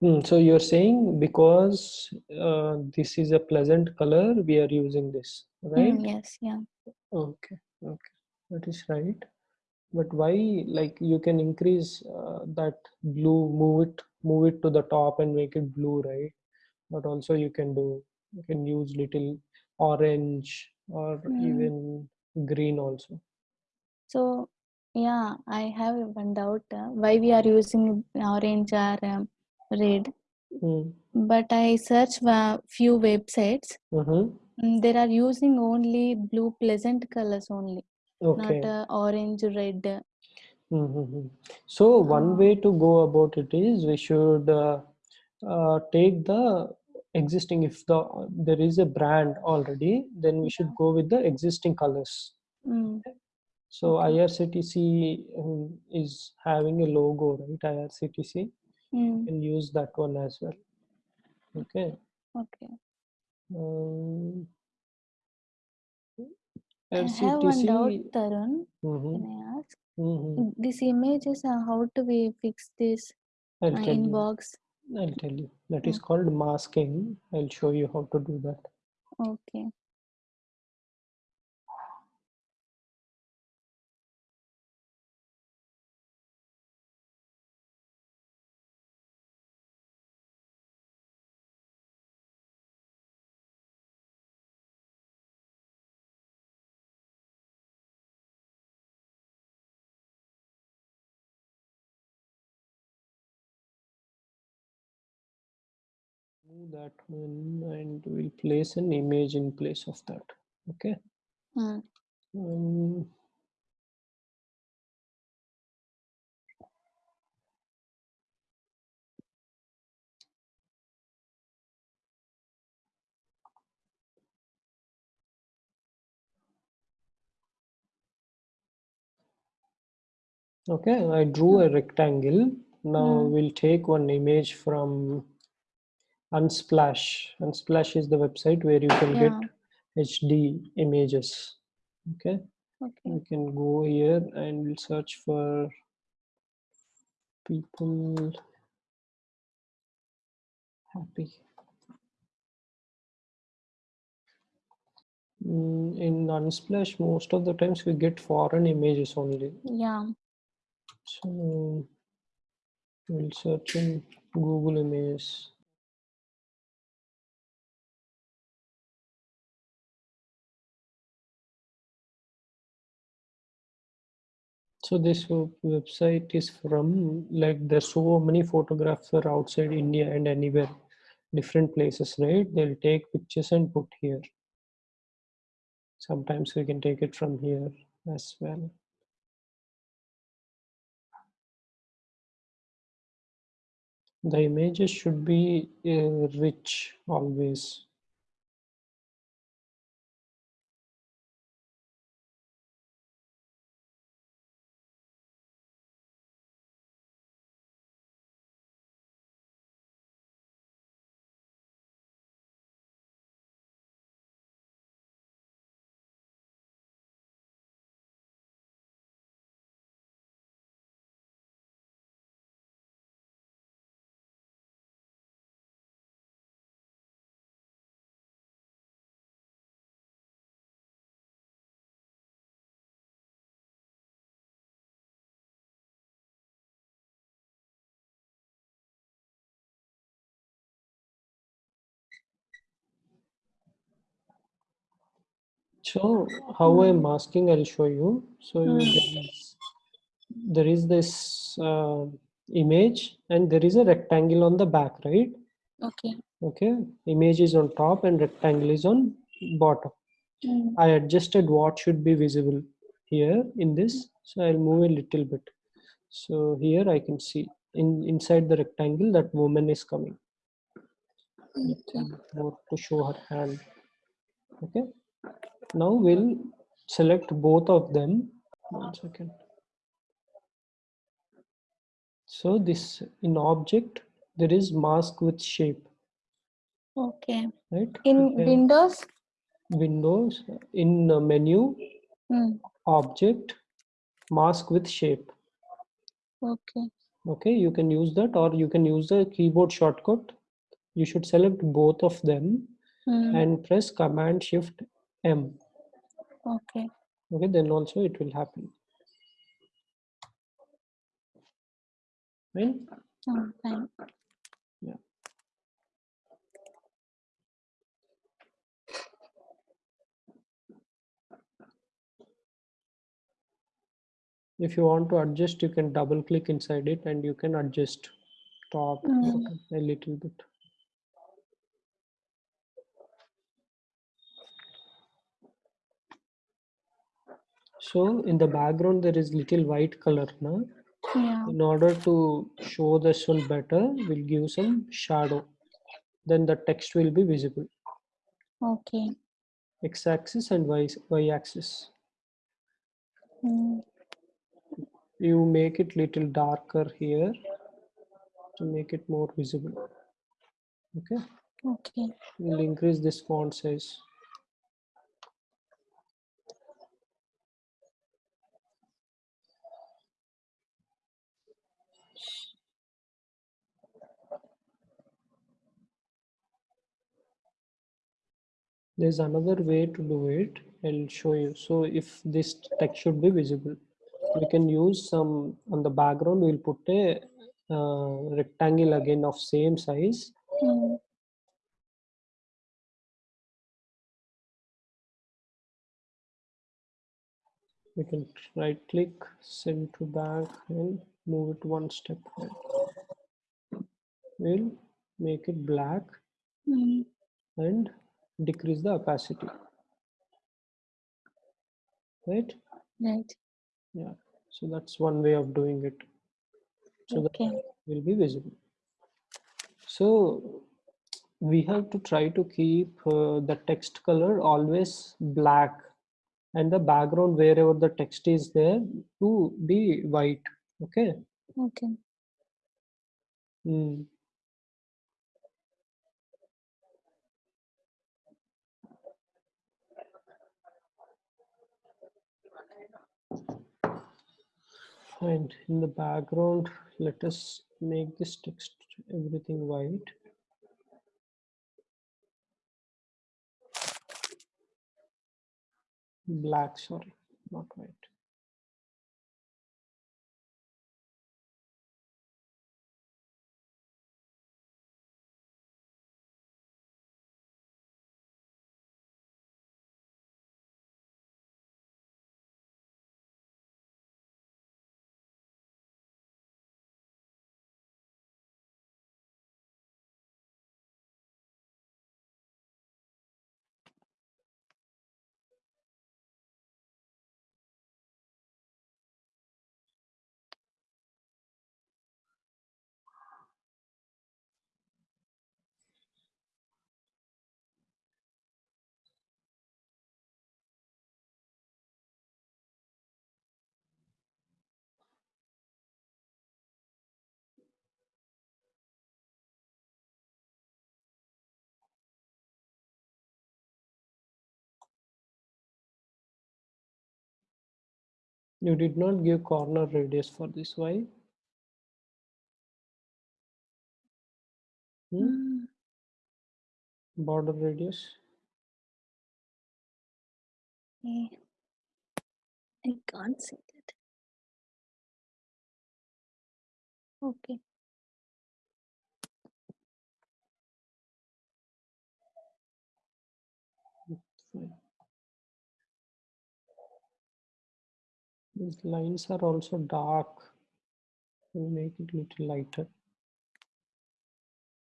Hmm, so you're saying because uh, this is a pleasant color, we are using this, right? Mm, yes, yeah. Okay, okay, that is right. But why, like, you can increase uh, that blue, move it, move it to the top and make it blue, right? But also you can do, you can use little orange or Mm. even green also. So, yeah, I have one doubt uh, why we are using orange or um, red. Mm. But I search a few websites. Mm-hmm. mm, They are using only blue pleasant colors only, Okay. not uh, orange, red. Mm-hmm. So one Uh, way to go about it is we should uh, uh, take the existing if the there is a brand already then we should go with the existing colors mm, so irctc um, is having a logo right irctc mm, can use that one as well okay okay. um, I have one doubt, Tarun. mhm, Can I ask? mhm. This images, uh, how do we fix this uh, i'll tell in you i'll tell you that is Mm. called masking i'll show you how to do that Okay. That one and we'll place an image in place of that okay Mm. um, okay i drew a rectangle now Mm. we'll take one image from unsplash unsplash is the website where you can Yeah. get hd images okay Okay. we can go here and we'll search for people happy Mm, in unsplash most of the times we get foreign images only Yeah. so we'll search in google image so this website is from like there's so many photographer outside india and anywhere different places right? They'll take pictures and put here. Sometimes we can take it from here as well. The images should be uh, rich always so how i'm masking i'll show you. So Mm. there is there is this uh, image and there is a rectangle on the back right? Okay. okay. Image is on top and rectangle is on bottom. Mm. i adjusted what should be visible here in this. So i'll move a little bit. So here i can see in inside the rectangle that woman is coming. Okay. more to show her hand. Okay now we'll select both of them one second so this in object there is mask with shape Okay. right In We have Windows? windows in menu Mm. object mask with shape Okay. okay you can use that or you can use the keyboard shortcut you should select both of them Mm. and press command shift m Okay. okay then also it will happen right Oh, fine. Yeah. if you want to adjust you can double click inside it and you can adjust top Mm. a little bit so in the background there is little white color now Yeah. in order to show this one better we'll give some shadow then the text will be visible Okay. x-axis and y y-axis Mm. you make it little darker here to make it more visible okay Okay. we'll increase this font size there's another way to do it i'll show you so if this text should be visible we can use some on the background we'll put a uh, rectangle again of same size Mm. we can right click send to back and move it one step we'll make it black Mm. and decrease the opacity right Right. yeah so that's one way of doing it so that Okay. will be visible so we have to try to keep uh, the text color always black and the background wherever the text is there to be white okay Okay. Mm. Fine. In the background, let us make this text everything white. Black, sorry, not white. You did not give corner radius for this. Why? Hmm? Mm. Border radius. I can't see that. Okay. Fine. These lines are also dark. We'll make it little lighter.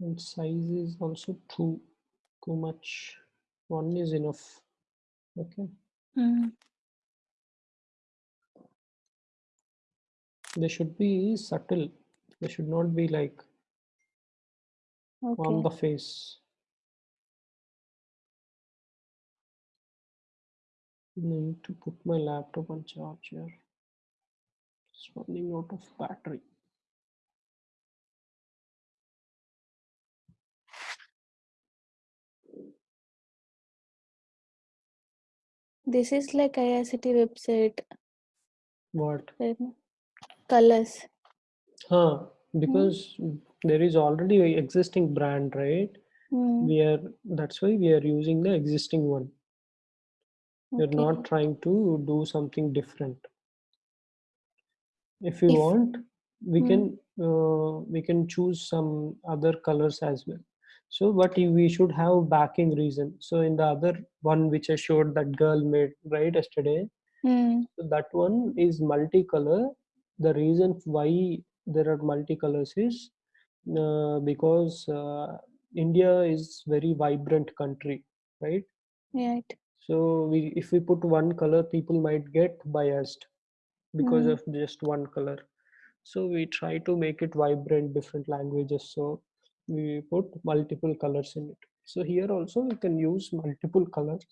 And size is also too too much. One is enough. Okay. Mm. They should be subtle. They should not be like on the face. Need to put my laptop on charger. It's running out of battery. This is like IRCT website. What? Colors. huh because there is already a existing brand right Mm, we are that's why we are using the existing one we're okay. not trying to do something different. If you If want we mm, can uh, we can choose some other colors as well. So but we should have backing reason. So in the other one which i showed that girl made right yesterday mm, so that one is multicolor. The reason why there are multicolors is uh, because uh, india is very vibrant country right? Right. So we if we put one color people might get biased because Mm, of just one color. So we try to make it vibrant different languages. So we put multiple colors in it. So here also we can use multiple colors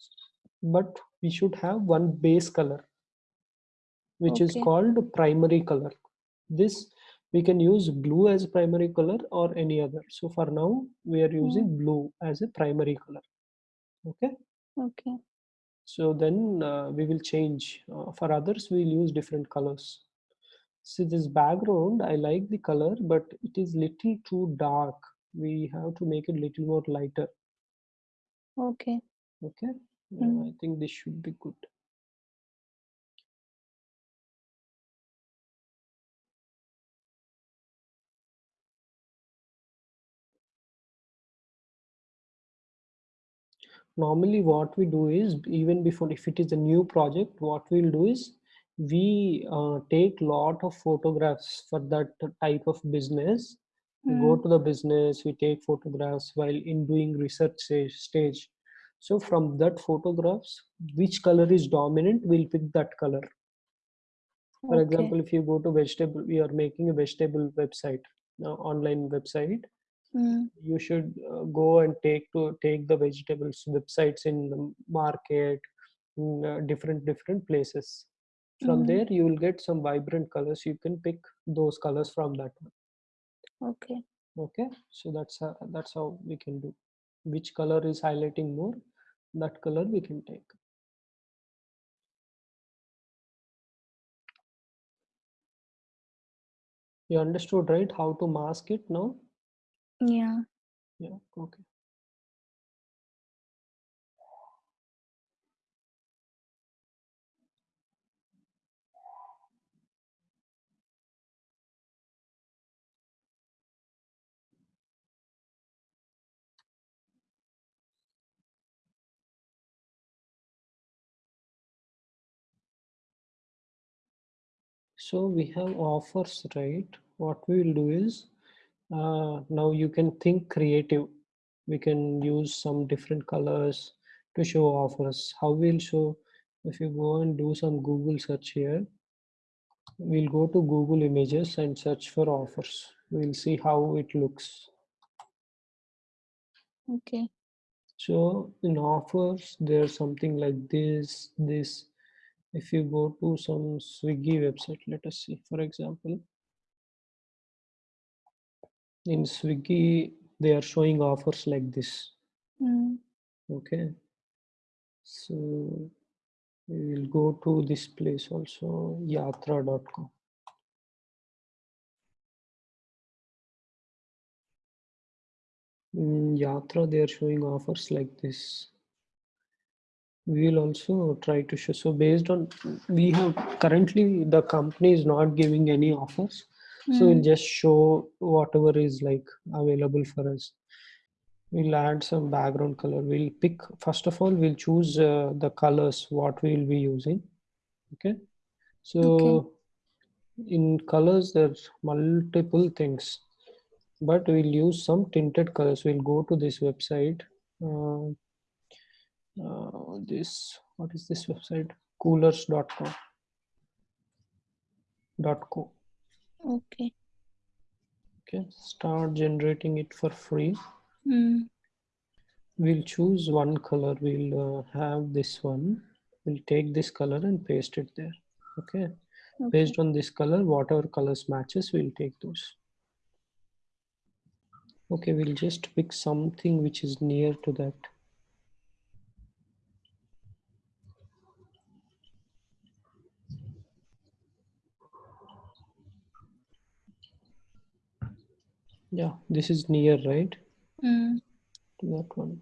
but we should have one base color which is called primary color. This we can use blue as primary color or any other. So for now we are using Mm, blue as a primary color. Okay? Okay. So then uh, we will change uh, for others we'll use different colors See this background, I like the color, but it is little too dark. We have to make it little more lighter. Okay. Okay, Mm, I think this should be good. Normally what we do is, even before, if it is a new project, what we'll do is, we uh, take lot of photographs for that type of business. We go mm, to the business, we take photographs while in doing research stage. stage. So from that photographs, which color is dominant, we'll pick that color. For okay. example, if you go to vegetable, we are making a vegetable website, uh, online website. Mm, You should uh, go and take to take the vegetables websites in the market, in uh, different different places. From mm, there, you will get some vibrant colors. You can pick those colors from that one. okay. Okay, so that's how, that's how we can do. Which color is highlighting more, that color we can take. You understood, right? How to mask it now? Yeah. Yeah, okay. So we have offers, right? What we will do is uh, now you can think creative. We can use some different colors to show offers. How we'll show if you go and do some Google search here, we'll go to Google Images and search for offers. We'll see how it looks. Okay. So in offers, there's something like this, this. If you go to some Swiggy website, let us see, for example, in Swiggy, they are showing offers like this. Mm, Okay. So we will go to this place also, yatra.com. In Yatra, they are showing offers like this. We will also try to show. So based on, we have currently the company is not giving any offers. So we'll mm, just show whatever is like available for us. We'll add some background color. We'll pick, first of all, we'll choose uh, the colors, what we will be using. Okay. So okay. in colors, there's multiple things, but we'll use some tinted colors. We'll go to this website. Uh, uh, this, what is this website? Coolors.com. Dot co. Okay. Okay, start generating it for free. Mm, We'll choose one color. We'll uh, have this one. We'll take this color and paste it there. Okay. okay. Based on this color, whatever colors matches, we'll take those. Okay, we'll just pick something which is near to that. Yeah, this is near, right? Mm. To that one.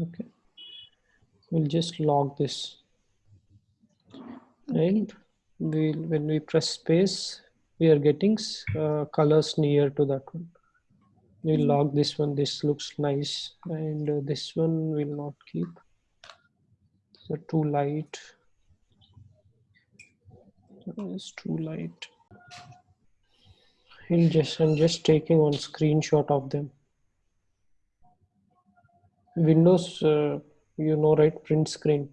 Okay. We'll just log this. Okay. And we'll, when we press space, we are getting uh, colors near to that one. We'll Mm. log this one. This looks nice. And uh, this one will not keep. So too light. It's too light. He'll just I'm just taking one screenshot of them. Windows, uh, you know, right? Print screen.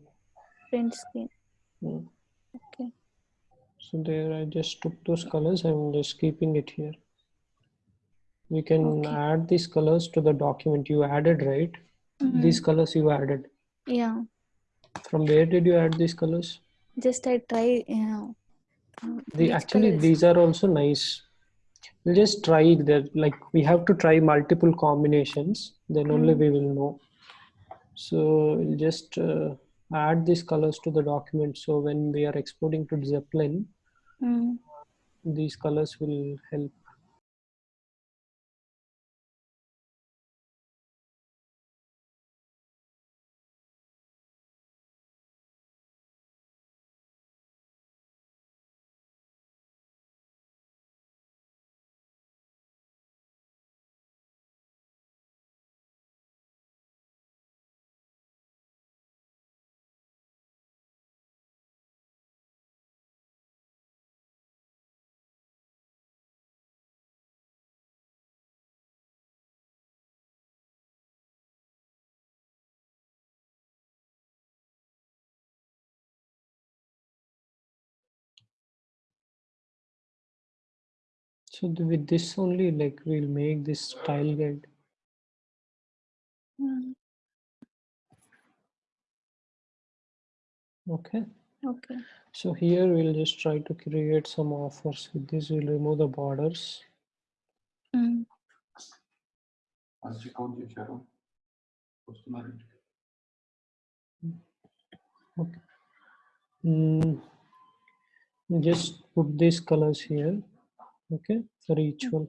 Print screen. Mm. Okay. So there, I just took those colors. I'm just keeping it here. We can Okay. add these colors to the document you added, right? These Mhm. colors you added. Yeah. From where did you add these colors? Just I try. Yeah. Uh, The actually these are also nice. We'll just try that. Like we have to try multiple combinations. Then only Mm. we will know. So we'll just uh, add these colors to the document. So when we are exporting to Zeplin, Mm. these colors will help. So with this only, like we'll make this style guide. Hmm. Okay. Okay. So here we'll just try to create some offers with this. We'll remove the borders. Mm. Okay. Mm. Just put these colors here. Okay, for each one.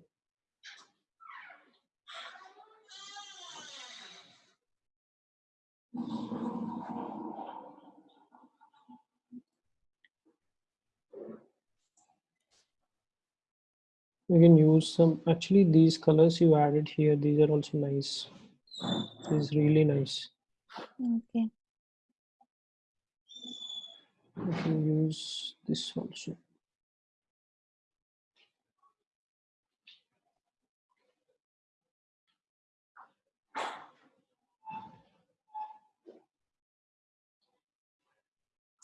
You can use some, actually these colors you added here, these are also nice. This is really nice. Okay. You can use this also.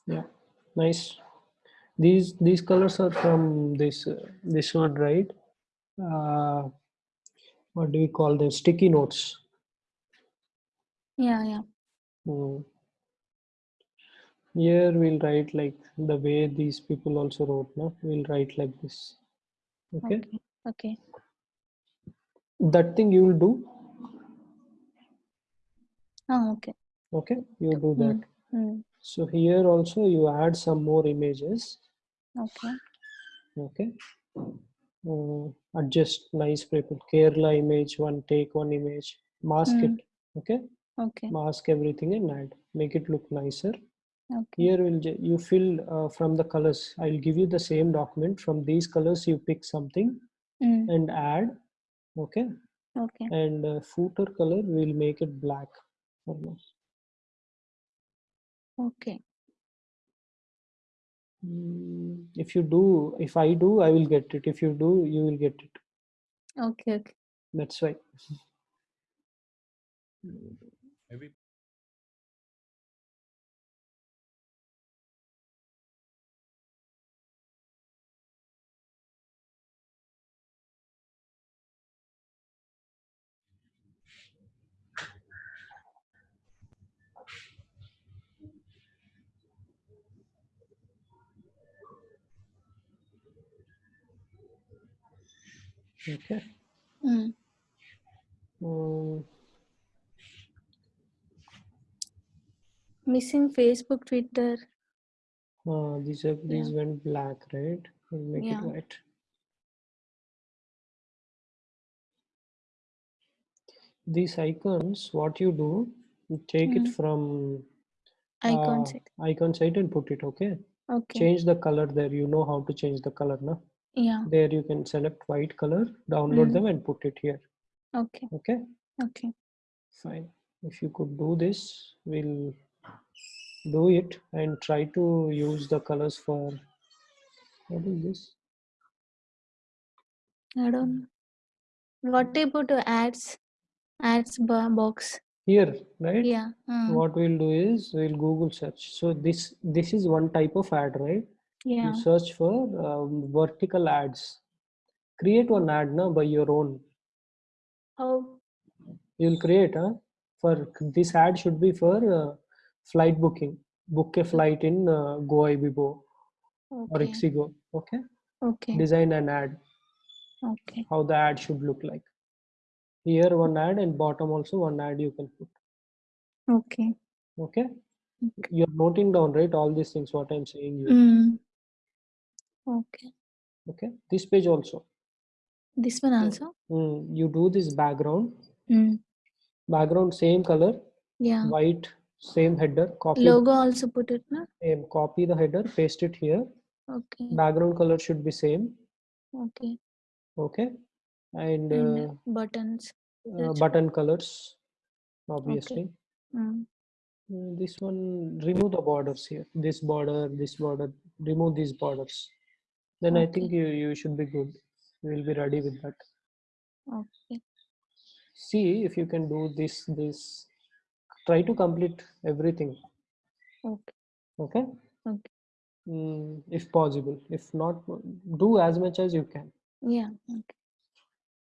Yeah, nice. These these colors are from this uh, this one, right? Uh, what do we call them? Sticky notes. Yeah. Yeah. Hmm. Here we'll write like the way these people also wrote. No, we'll write like this. Okay. Okay. Okay. That thing you will do. Oh, okay. Okay, you do that. Mm. So here also you add some more images. Okay. Okay. Uh, adjust nice people. Kerala image one, take one image, mask Mm. it. Okay, Okay. mask everything and add. Make it look nicer. Okay. Here will you fill uh, from the colors. I'll give you the same document. From these colors, you pick something Mm. and add. Okay, Okay. and uh, footer color we'll make it black. for now. Okay. Mm, If you do, if I do, I will get it. If you do, you will get it. Okay. Okay. That's why. Maybe Okay. Mm. Um, Missing Facebook, Twitter. Uh, these are these went black, right? We'll make Yeah. it white. These icons, what you do, you take it Mm. from Icon uh, set. icon site and put it, okay? Okay. Change the color there. You know how to change the color, no? Yeah. There you can select white color, download Mm. them and put it here, Okay. okay? Okay. Fine. If you could do this, we'll do it and try to use the colors for what is this? I don't. What about uh, ads? Ads box. Here, right? Yeah. uh, What we'll do is we'll Google search. So this this is one type of ad, right? Yeah. You search for um, vertical ads. Create one ad now by your own. How? You'll create, huh? For this ad should be for uh, flight booking. Book a flight in uh, Goibibo or Okay. Ixigo. Okay. Okay. Design an ad. Okay. How the ad should look like. Here one ad and bottom also one ad you can put. Okay. Okay. Okay. You're noting down, right? All these things what I'm saying. You. Mm. Okay. Okay. This page also. This one also. mm, you do this background. Mm. Background same color, Yeah. white, same header. Copy Logo also put it, na? same. Copy the header, paste it here. Okay. Background color should be same. Okay. Okay. And And uh, buttons. uh, button colors, obviously. Mm. Mm, This one, remove the borders here. This border, this border, remove these borders. Then I think you, you should be good. You will be ready with that. Okay. See if you can do this, this. Try to complete everything. Okay. Okay. Okay. Mm, if possible. If not, do as much as you can. Yeah. Okay.